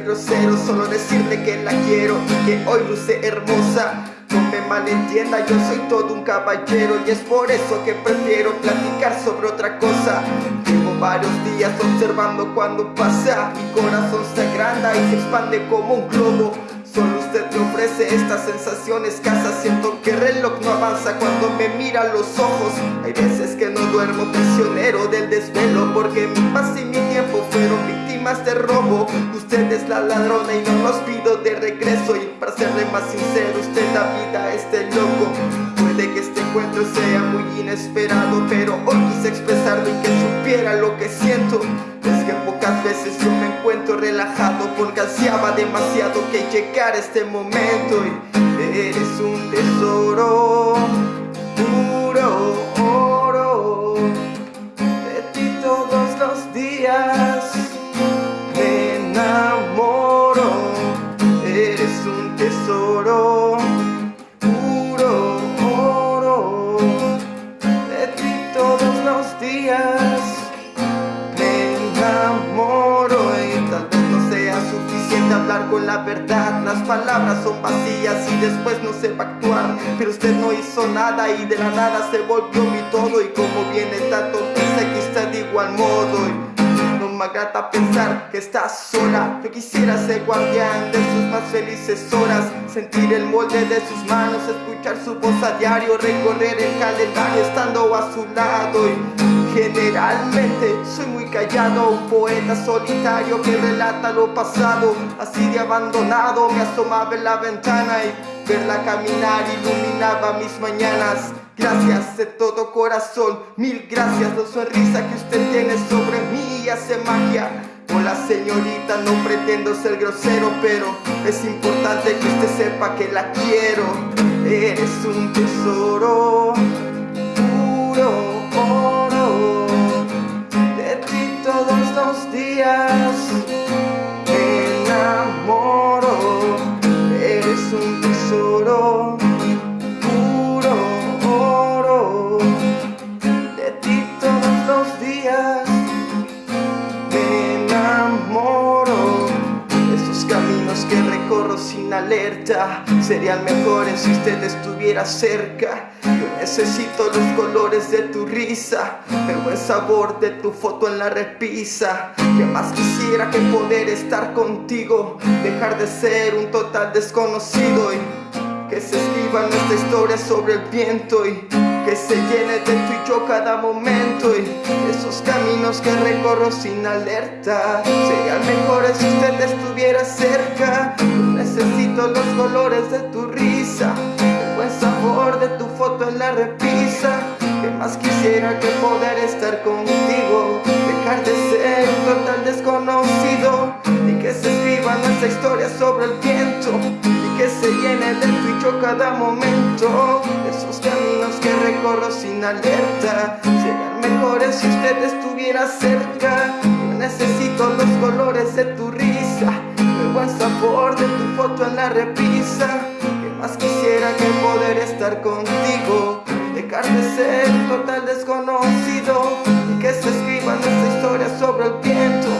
grosero Solo decirle que la quiero y que hoy luce hermosa. No me malentienda, yo soy todo un caballero Y es por eso que prefiero platicar sobre otra cosa. Llevo varios días observando cuando pasa Mi corazón se agranda y se expande como un globo. Solo usted me ofrece esta sensación escasa Siento que el reloj no avanza cuando me mira a los ojos. Hay veces que no duermo prisionero del desvelo Porque mi paz y mi tiempo fueron de robo. Usted es la ladrona y no los pido de regreso. Y para serle más sincero, usted la vida este loco. Puede que este encuentro sea muy inesperado Pero hoy quise expresarlo y que supiera lo que siento. Es que pocas veces yo me encuentro relajado Porque ansiaba demasiado que llegara este momento. Y eres un tesoro me enamoro Y tal vez no sea suficiente hablar con la verdad. Las palabras son vacías y después no sepa actuar Pero usted no hizo nada y de la nada se volvió mi todo. Y como viene tanto piensa que está de igual modo. No me agrada pensar que estás sola. Yo quisiera ser guardián de sus más felices horas Sentir el molde de sus manos, escuchar su voz a diario Recorrer el calendario estando a su lado. Y Generalmente soy muy callado Un poeta solitario que relata lo pasado. Así de abandonado me asomaba en la ventana Y verla caminar iluminaba mis mañanas. Gracias de todo corazón, mil gracias La sonrisa que usted tiene sobre mí. Hace magia. Hola señorita, no pretendo ser grosero Pero es importante que usted sepa que la quiero. Eres un tesoro los días alerta Serían mejores si usted estuviera cerca. Yo necesito los colores de tu risa El buen sabor de tu foto en la repisa. Que más quisiera que poder estar contigo Dejar de ser un total desconocido y que se escriba nuestra historia sobre el viento y que se llene de tú y yo cada momento. Y esos caminos que recorro sin alerta serían mejores si usted estuviera cerca. Necesito los colores de tu risa el buen sabor de tu foto en la repisa. Que más quisiera que poder estar contigo dejar de ser un total desconocido y que se escriba nuestra historia sobre el viento y que se llene de tú y yo cada momento sin alerta. Serían mejores si usted estuviera cerca. Yo necesito los colores de tu risa. El buen sabor de tu foto en la repisa. Que más quisiera que poder estar contigo Dejar de ser total desconocido. Y que se escriba nuestra historia sobre el viento.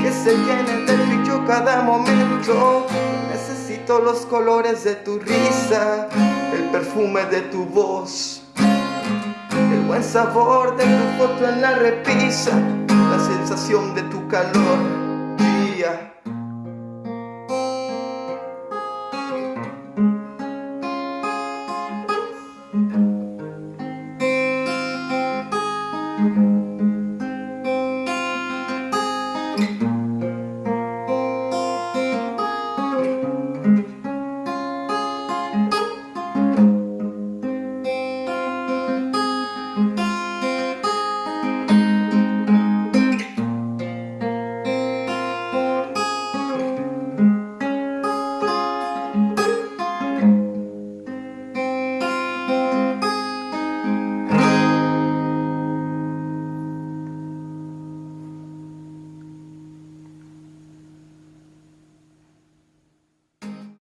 Que se llene de tu cada momento. Necesito los colores de tu risa. El perfume de tu voz buen sabor de tu foto en la repisa La sensación de tu calor yeah.